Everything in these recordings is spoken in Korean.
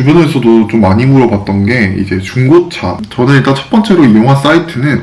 주변에서도 좀 많이 물어봤던 게 이제 중고차. 저는 일단 첫 번째로 이용한 사이트는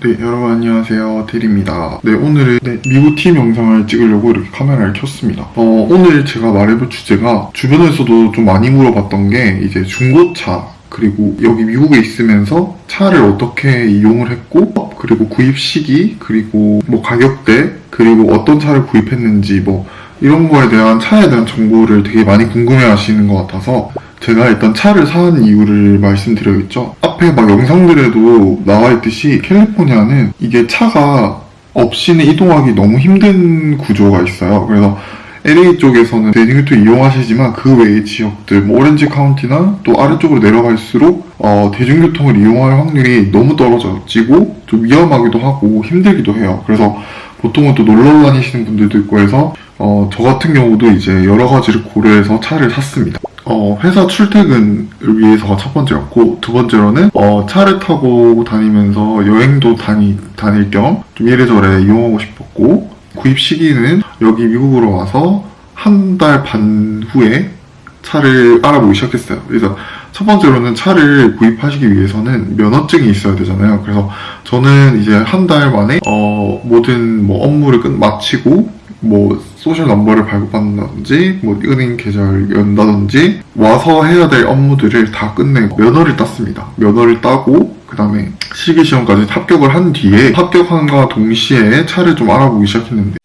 네, 여러분 안녕하세요. 테리입니다. 네, 오늘은 네, 미국 팀 영상을 찍으려고 이렇게 카메라를 켰습니다. 어, 오늘 제가 말해볼 주제가 주변에서도 좀 많이 물어봤던 게 이제 중고차 그리고 여기 미국에 있으면서 차를 어떻게 이용을 했고 그리고 구입 시기 그리고 뭐 가격대 그리고 어떤 차를 구입했는지 뭐 이런 거에 대한 차에 대한 정보를 되게 많이 궁금해 하시는 것 같아서 제가 일단 차를 산 이유를 말씀드려야겠죠. 앞에 막 영상들에도 나와 있듯이 캘리포니아는 이게 차가 없이는 이동하기 너무 힘든 구조가 있어요. 그래서 LA 쪽에서는 대중교통 이용하시지만 그 외의 지역들, 뭐 오렌지 카운티나 또 아래쪽으로 내려갈수록 어, 대중교통을 이용할 확률이 너무 떨어지고 좀 위험하기도 하고 힘들기도 해요. 그래서 보통은 또 놀러 다니시는 분들도 있고 해서 어, 저 같은 경우도 이제 여러 가지를 고려해서 차를 샀습니다. 어, 회사 출퇴근을 위해서가 첫 번째였고, 두 번째로는, 어, 차를 타고 다니면서 여행도 다니, 다닐 겸, 좀 이래저래 이용하고 싶었고, 구입 시기는 여기 미국으로 와서 한 달 반 후에 차를 알아보기 시작했어요. 그래서 첫 번째로는 차를 구입하시기 위해서는 면허증이 있어야 되잖아요. 그래서 저는 이제 한 달 만에 어, 모든 뭐 업무를 끝 마치고 뭐 social number를 발급한다든지 뭐 은행 계좌를 연다든지 와서 해야 될 업무들을 다 끝내고 면허를 땄습니다. 면허를 따고 그 다음에 실기 시험까지 합격을 한 뒤에 합격한과 동시에 차를 좀 알아보기 시작했는데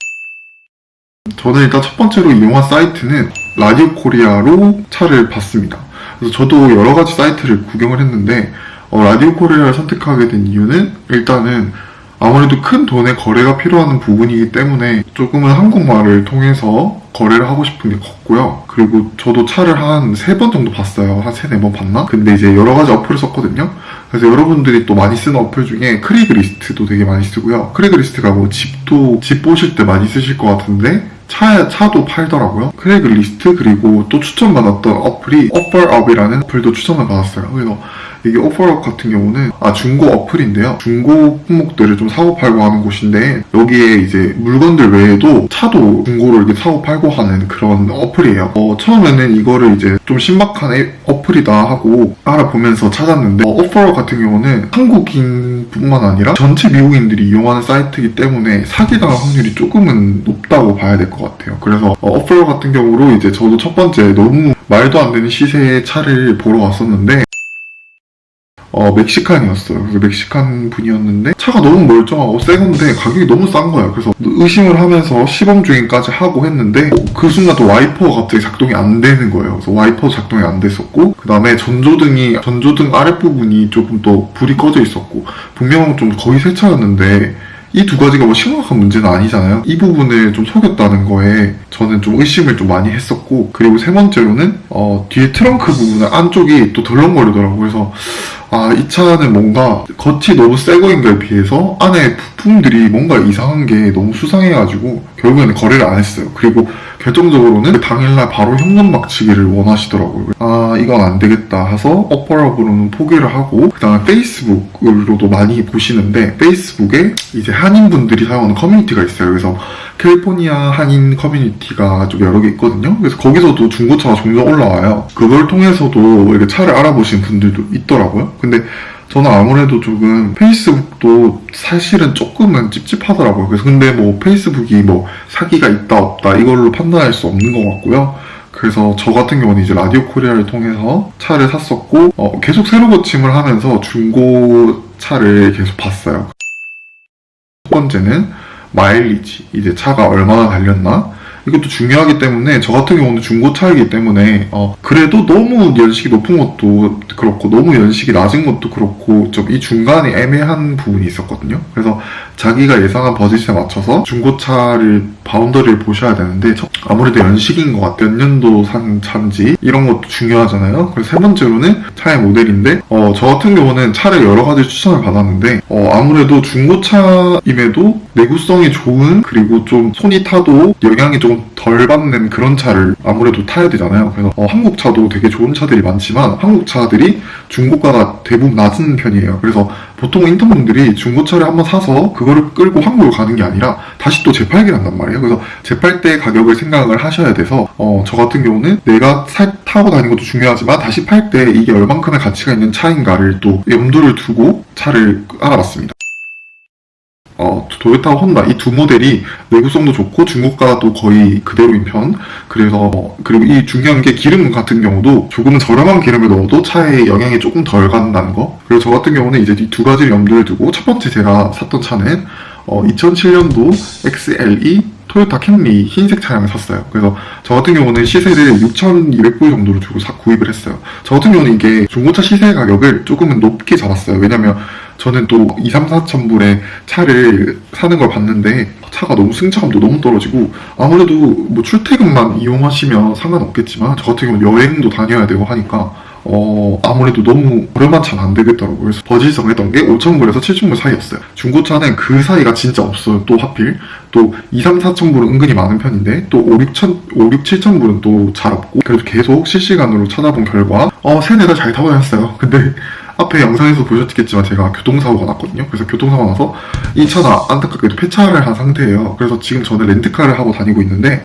저는 일단 첫 번째로 이용한 사이트는 라디오 코리아로 차를 봤습니다. 그래서 저도 여러 가지 사이트를 구경을 했는데 어, 라디오 코리아를 선택하게 된 이유는 일단은 아무래도 큰 돈의 거래가 필요한 부분이기 때문에 조금은 한국말을 통해서 거래를 하고 싶은 게 컸고요. 그리고 저도 차를 한 세 번 정도 봤어요. 한 세 네 번 봤나? 근데 이제 여러 가지 어플을 썼거든요. 그래서 여러분들이 또 많이 쓰는 어플 중에 Craigslist도 되게 많이 쓰고요. Craigslist가 뭐 집도, 집 보실 때 많이 쓰실 것 같은데 차, 차도 팔더라고요. Craigslist 그리고 또 추천받았던 어플이 OfferUp이라는 어플도 추천을 받았어요. 그래서 이게 오퍼업 같은 경우는 아 중고 어플인데요. 중고 품목들을 좀 사고 팔고 하는 곳인데 여기에 이제 물건들 외에도 차도 중고로 이렇게 사고 팔고 하는 그런 어플이에요. 어, 처음에는 이거를 이제 좀 신박한 애- 어플이다 하고 알아보면서 찾았는데 어, 오퍼업 같은 경우는 한국인뿐만 아니라 전체 미국인들이 이용하는 사이트이기 때문에 사기당할 확률이 조금은 높다고 봐야 될 것 같아요. 그래서 어, 오퍼업 같은 경우로 이제 저도 첫 번째 너무 말도 안 되는 시세의 차를 보러 왔었는데 어, 멕시칸이었어요. 그래서 멕시칸 분이었는데 차가 너무 멀쩡하고 새 건데 가격이 너무 싼 거예요. 그래서 의심을 하면서 시범 주행까지 하고 했는데 어, 그 순간 또 와이퍼가 갑자기 작동이 안 되는 거예요. 그래서 와이퍼 작동이 안 됐었고 그 다음에 전조등이 전조등 아랫부분이 조금 또 불이 꺼져 있었고 분명 좀 거의 새 차였는데 이 두 가지가 뭐 심각한 문제는 아니잖아요. 이 부분을 좀 속였다는 거에 저는 좀 의심을 좀 많이 했었고 그리고 세 번째로는 어, 뒤에 트렁크 부분 안쪽이 또 덜렁거리더라고요. 그래서 아, 이 차는 뭔가 겉이 너무 새 거인 거에 비해서 안에 부품들이 뭔가 이상한 게 너무 수상해가지고 결국에는 거래를 안 했어요. 그리고 결정적으로는 그 당일날 바로 현금 막치기를 원하시더라고요. 아, 이건 안 되겠다 해서 어퍼업으로는 포기를 하고 그 다음에 페이스북으로도 많이 보시는데 페이스북에 이제 한인분들이 사용하는 커뮤니티가 있어요. 그래서 캘리포니아 한인 커뮤니티가 좀 여러 개 있거든요. 그래서 거기서도 중고차가 종종 올라와요. 그걸 통해서도 이렇게 차를 알아보신 분들도 있더라고요. 근데 저는 아무래도 조금 페이스북도 사실은 조금은 찝찝하더라고요. 그래서 근데 뭐 페이스북이 뭐 사기가 있다 없다 이걸로 판단할 수 없는 것 같고요. 그래서 저 같은 경우는 이제 라디오 코리아를 통해서 차를 샀었고 어, 계속 새로 고침을 하면서 중고 차를 계속 봤어요. 첫 번째는 마일리지 이제 차가 얼마나 달렸나 이것도 중요하기 때문에 저 같은 경우는 중고차이기 때문에 어, 그래도 너무 연식이 높은 것도 그렇고 너무 연식이 낮은 것도 그렇고 좀 이 중간에 애매한 부분이 있었거든요. 그래서 자기가 예상한 버짓에 맞춰서 중고차를 바운더리를 보셔야 되는데 첫- 아무래도 연식인 것 같아요 몇 년도 산 차인지 이런 것도 중요하잖아요 그래서 세 번째로는 차의 모델인데 어, 저 같은 경우는 차를 여러 가지 추천을 받았는데 어, 아무래도 중고차임에도 내구성이 좋은 그리고 좀 손이 타도 영향이 조금 좀덜 받는 그런 차를 아무래도 타야 되잖아요. 그래서 어, 한국 차도 되게 좋은 차들이 많지만 한국 차들이 중고가가 대부분 낮은 편이에요. 그래서 보통 인턴분들이 중고차를 한번 사서 그거를 끌고 한국을 가는 게 아니라 다시 또 재팔기를 한단 말이에요. 그래서 재팔 때 가격을 생각을 하셔야 돼서 어, 저 같은 경우는 내가 사- 타고 다니는 것도 중요하지만 다시 팔 때 이게 얼만큼의 가치가 있는 차인가를 또 염두를 두고 차를 알아봤습니다. 어, 도요타, 혼다 이 두 모델이 내구성도 좋고 중고가도 거의 그대로인 편. 그래서 어, 그리고 이 중요한 게 기름 같은 경우도 조금은 저렴한 기름을 넣어도 차에 영향이 조금 덜 간다는 거. 그리고 저 같은 경우는 이제 이 두 가지를 염두에 두고 첫 번째 제가 샀던 차는 어, 2007년도 XLE 토요타 캠리 흰색 차량을 샀어요. 그래서 저 같은 경우는 시세를 6,200불 정도로 주고 사, 구입을 했어요. 저 같은 경우는 이게 중고차 시세 가격을 조금은 높게 잡았어요. 왜냐면 저는 또 2, 3, 4천 불의 차를 사는 걸 봤는데 차가 너무 승차감도 너무 떨어지고 아무래도 뭐 출퇴근만 이용하시면 상관없겠지만 저 같은 경우는 여행도 다녀야 되고 하니까 어 아무래도 너무 저렴한 차는 안 되겠더라고요. 그래서 버짓성 했던 게 5천불에서 7천불 사이였어요. 중고차는 그 사이가 진짜 없어요. 또 하필 또 2, 3, 4천불은 은근히 많은 편인데 또 5, 6천 5, 6, 7천불은 또 잘 없고 그래도 계속 실시간으로 찾아본 결과 어 세네 달 잘 타고 다녔어요. 근데 앞에 영상에서 보셨겠지만 제가 교통사고가 났거든요. 그래서 교통사고가 나서 이 차는 안타깝게도 폐차를 한 상태예요. 그래서 지금 저는 렌트카를 하고 다니고 있는데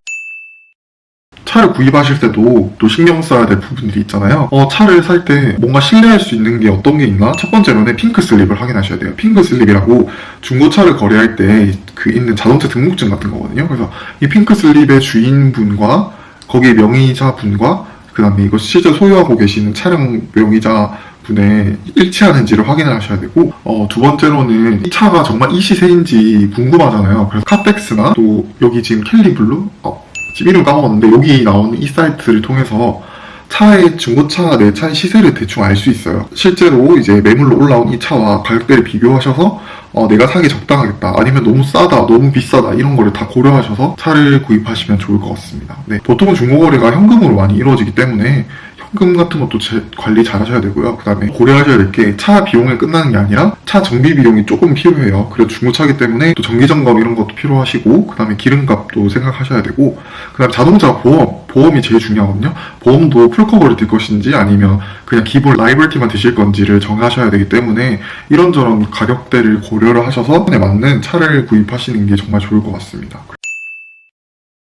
차를 구입하실 때도 또 신경 써야 될 부분들이 있잖아요. 어, 차를 살 때 뭔가 신뢰할 수 있는 게 어떤 게 있나? 첫 번째로는 pink slip을 확인하셔야 돼요. pink slip이라고 중고차를 거래할 때 그 있는 자동차 등록증 같은 거거든요. 그래서 이 pink slip의 주인분과 거기에 명의자 분과 그 다음에 이거 실제 소유하고 계시는 차량 명의자 분의 일치하는지를 확인을 하셔야 되고 어, 두 번째로는 이 차가 정말 이 시세인지 궁금하잖아요. 그래서 Carfax나 또 여기 지금 Kelley Blue 어, 지금 이름 까먹었는데 여기 나오는 이 사이트를 통해서 차의 중고차 내 차의 시세를 대충 알 수 있어요. 실제로 이제 매물로 올라온 이 차와 가격대를 비교하셔서 어, 내가 사기 적당하겠다 아니면 너무 싸다 너무 비싸다 이런 거를 다 고려하셔서 차를 구입하시면 좋을 것 같습니다. 네, 보통은 중고거래가 현금으로 많이 이루어지기 때문에 현금 같은 것도 제- 관리 잘 하셔야 되고요. 그 다음에 고려하셔야 될 게 차 비용에 끝나는 게 아니라 차 정비 비용이 조금 필요해요. 그리고 중고차기 때문에 또 정기 점검 이런 것도 필요하시고 그 다음에 기름값도 생각하셔야 되고 그 다음에 자동차 보험 보험이 제일 중요하거든요. 보험도 full cover를 들 것인지 아니면 그냥 기본 liability만 드실 건지를 정하셔야 되기 때문에 이런저런 가격대를 고려를 하셔서 에 맞는 차를 구입하시는 게 정말 좋을 것 같습니다.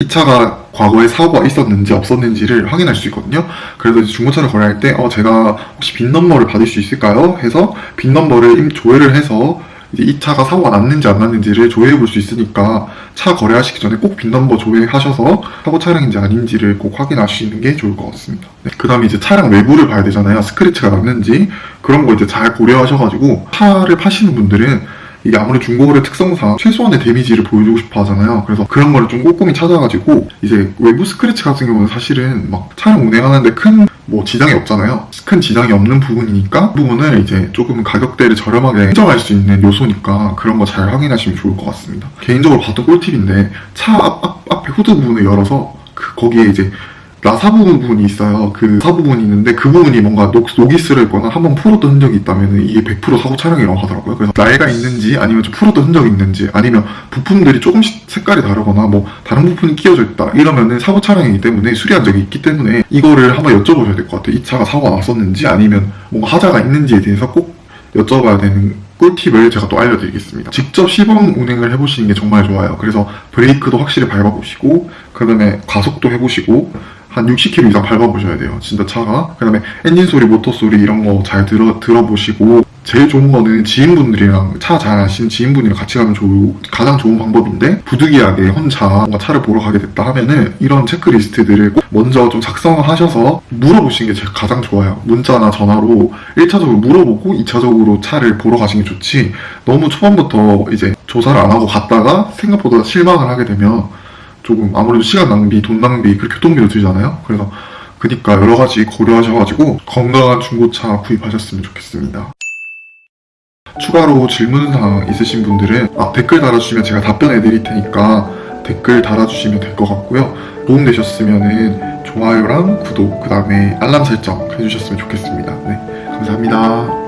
이 차가 과거에 사고가 있었는지 없었는지를 확인할 수 있거든요. 그래서 이제 중고차를 거래할 때, 어, 제가 혹시 VIN number를 받을 수 있을까요? 해서 VIN number를 임- 조회를 해서 이 차가 사고가 났는지 안 났는지를 조회해 볼 수 있으니까 차 거래하시기 전에 꼭 VIN number 조회하셔서 사고 차량인지 아닌지를 꼭 확인하시는 게 좋을 것 같습니다. 그 다음에 이제 차량 외부를 봐야 되잖아요. 스크래치가 났는지 그런 거 이제 잘 고려하셔가지고 차를 파시는 분들은 이게 아무래도 중고거래 특성상 최소한의 데미지를 보여주고 싶어 하잖아요. 그래서 그런 거를 좀 꼼꼼히 찾아가지고 이제 외부 스크래치 같은 경우는 사실은 막 차량 운행하는데 큰 뭐 지장이 없잖아요. 큰 지장이 없는 부분이니까 그 부분을 이제 조금 가격대를 저렴하게 인정할 수 있는 요소니까 그런 거 잘 확인하시면 좋을 것 같습니다. 개인적으로 봤던 꿀팁인데 차 앞, 앞, 앞에 후드 부분을 열어서 그 거기에 이제 나사 부분이 있어요. 그 나사 부분이 있는데 그 부분이 뭔가 녹, 녹이 슬었거나 한번 풀었던 흔적이 있다면 이게 100% 사고 차량이라고 하더라고요. 그래서 나이가 있는지 아니면 좀 풀었던 흔적이 있는지 아니면 부품들이 조금씩 색깔이 다르거나 뭐 다른 부품이 끼어져 있다 이러면은 사고 차량이기 때문에 수리한 적이 있기 때문에 이거를 한번 여쭤보셔야 될 것 같아요. 이 차가 사고가 났었는지 아니면 뭔가 하자가 있는지에 대해서 꼭 여쭤봐야 되는 꿀팁을 제가 또 알려드리겠습니다. 직접 시범 운행을 해보시는 게 정말 좋아요. 그래서 브레이크도 확실히 밟아보시고, 그 다음에 가속도 해보시고, 한 60km 이상 밟아보셔야 돼요. 진짜 차가. 그 다음에 엔진 소리, 모터 소리 이런 거 잘 들어, 들어보시고, 제일 좋은 거는 지인분들이랑 차 잘 아시는 지인분이랑 같이 가면 좋, 가장 좋은 방법인데 부득이하게 혼자 뭔가 차를 보러 가게 됐다 하면은 이런 체크리스트들을 꼭 먼저 좀 작성하셔서 물어보시는 게 가장 좋아요. 문자나 전화로 1차적으로 물어보고 2차적으로 차를 보러 가시는 게 좋지 너무 초반부터 이제 조사를 안 하고 갔다가 생각보다 실망을 하게 되면 조금 아무래도 시간 낭비, 돈 낭비, 그리고 교통비도 들잖아요. 그래서 그니까 여러 가지 고려하셔가지고 건강한 중고차 구입하셨으면 좋겠습니다. 추가로 질문사항 있으신 분들은 아, 댓글 달아주시면 제가 답변해 드릴 테니까 댓글 달아주시면 될 것 같고요. 도움 되셨으면 좋아요랑 구독, 그 다음에 알람 설정 해주셨으면 좋겠습니다. 네, 감사합니다.